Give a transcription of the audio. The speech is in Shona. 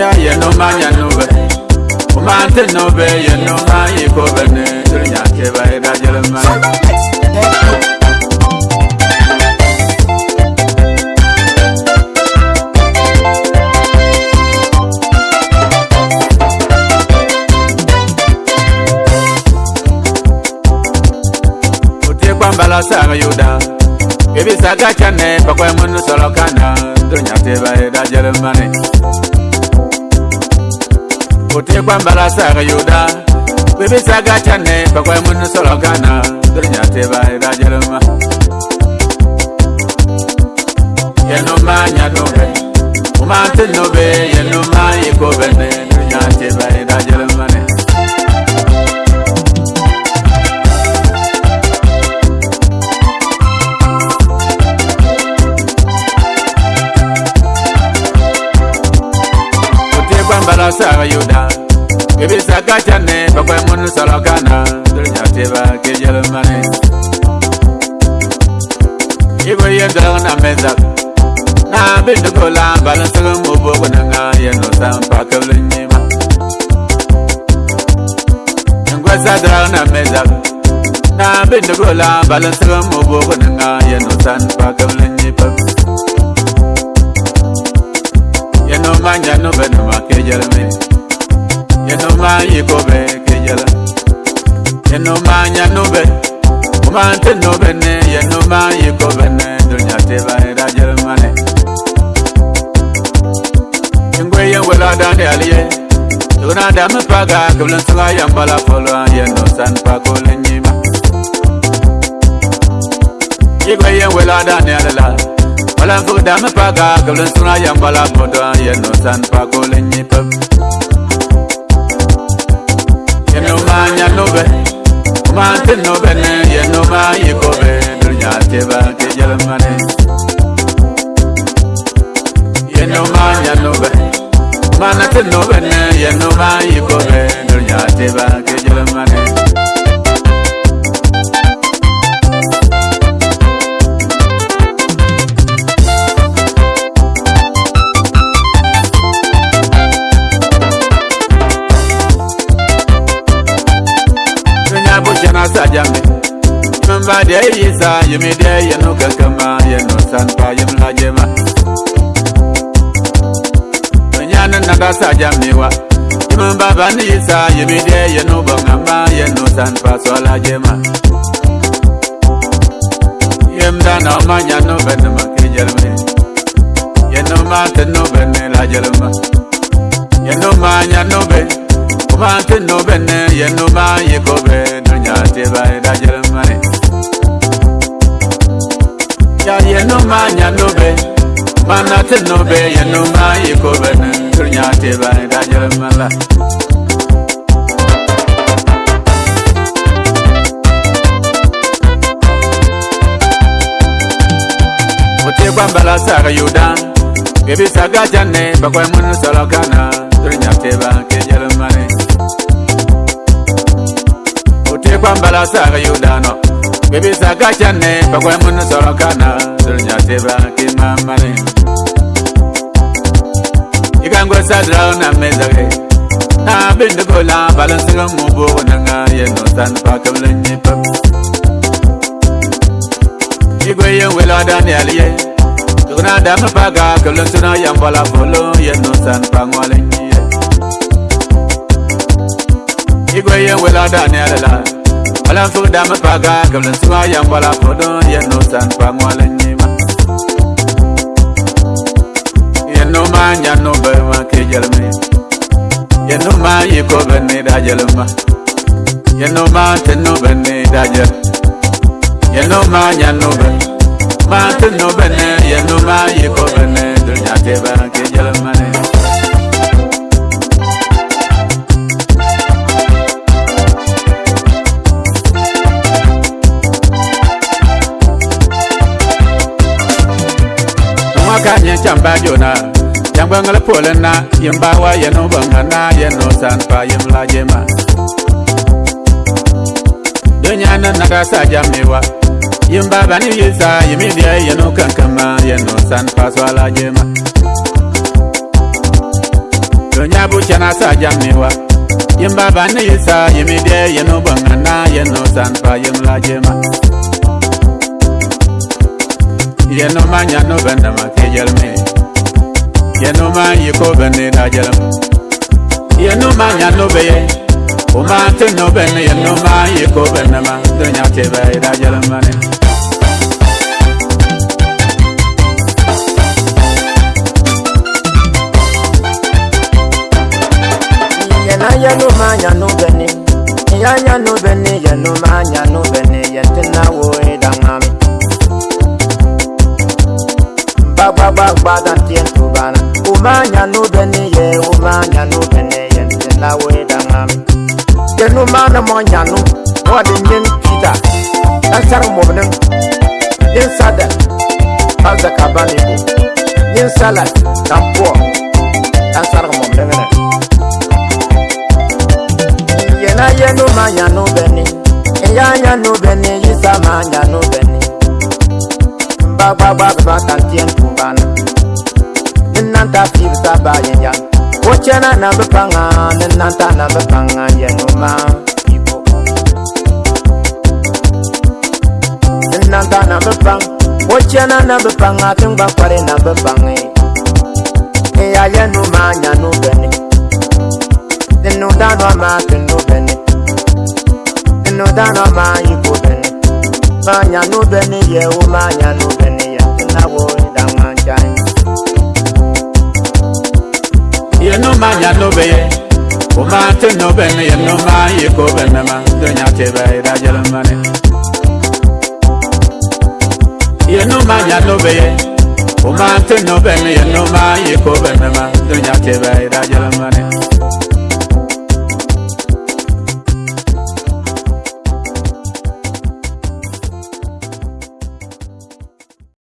ya ye no ma nya no be o ma te no be ye no ma ye ko be ne tru nya ke ba e da jere ma Ebisa gacha ne pakwe munu solo kana Dunya teba e da jere mani otekwambalasaga yuda kwebisaga cane pakwamunusolokana dorinyateva ebajeloma yenuma nyadobe umantinube yenuma ikobene dorinyateva ebajeloma sara yuda kebi saka cane bakwe munu solo kana dolnyateba kejelmane ibo yendolog na mezak na bindukola balansege mubogunanga yenusa mpakebl nyima ngwesa dolog na mezak na bindukola balansege mubogunanga yenusa mpakebl dame paga kebulan sanga yang bala polo yen no san pa ko lenyi ma Igwe yen wela da ne ala Wala ko dame paga kebulan sanga yang bala polo yen no san pa ko lenyi pa Yen no ma nya no be Ma tin no be ne yen no ma yi ko be dunya te ba ke jalma fa deɛ yi sa yimi deɛ yɛ no kɛkɛma yɛ no sanpa yim la jɛma nya ne nada sa jami wa yimi baba ne yi sa yimi deɛ yɛ no bɔngama yɛ no sanpa sɔ la jɛma yim da na ɔma nya no bɛ ne ma ke jɛlem yɛ no ma te no bɛ ne eh, la jɛlem ma yɛ no ma nya no bɛ ɔma te no bɛ ne yɛ no ma yi ko bɛ no nya te ba yɛ eh, la jɛlem nya no be mana te no be ye no ma ye ko be na tur nya te ba da je ma la o te gwa bala sa ga yu da ge bi sa ga ja ne ba kwa mu nu so lo ka na tur nya te ba ke je ma ne o te gwa bala sa ga yu da no ge bi sa ga ja ne ba kwa mu nu so lo ka na vose vake mamare ikangwesadraunameza ke abindikola balansika ngubu kunanga yenosan pake mlenyipa ikweyengwelakadanialiye tukunadama paka kemlensuna yambola folo yenosan pangwalenyiye ikweyengwelakadanialila balansuk dama paka kemlensuna yambola folo yenosan pangwalenyiye ma nya no be ma ke jel me ye no ma ye ko be ne da jel ma ye no ma te no be ne da jel ye no ma nya no be ma te no be ne ye no ma ye ko be ne do ya te ba ke jel ma ne Come back, you're not bangal pole na yem bawa yeno bangana yeno san pa yem la jema dunya na na ga sa jamewa yem baba ni yisa yem dia yeno kankama yeno san pa so la jema dunya bu chana sa jamewa yem baba ni yisa yem dia yeno bangana yeno san pa yem la jema yeno manya no bendama tejelme yeno yanoma yekobene dajalam yanoma yanobeye omate nobene yanoma yekobene ma donyatebe dajalamane Yanoma, Yanobene, Yanoma, Yanobene, Yetina, Woe, Damami. Baba, Baba, Tien, Tubana umanya nubeniye umanya nubeniye ndela weda mami yenu mana monya nu wadi nyin kida asar mubnin yin sada kaza kabani bu yin salat kampuwa ta fi ta ba yin ya wo che na na ba pa nga na na ta na ba pa nga ye no ma na ta na ba pa wo che na na ba pa nga tin ba kware na ba pa nga e ya ye no ma nya no be ni din no da no ma tin no be ni din no da no ma yi ko be ni ma nya no be ni ye wo ma nya no be no bene yenno ma yiko bene ma dunya tebe ida jelmane yenno ma yanno be o ma no bene yenno ma yiko bene ma dunya tebe ida jelmane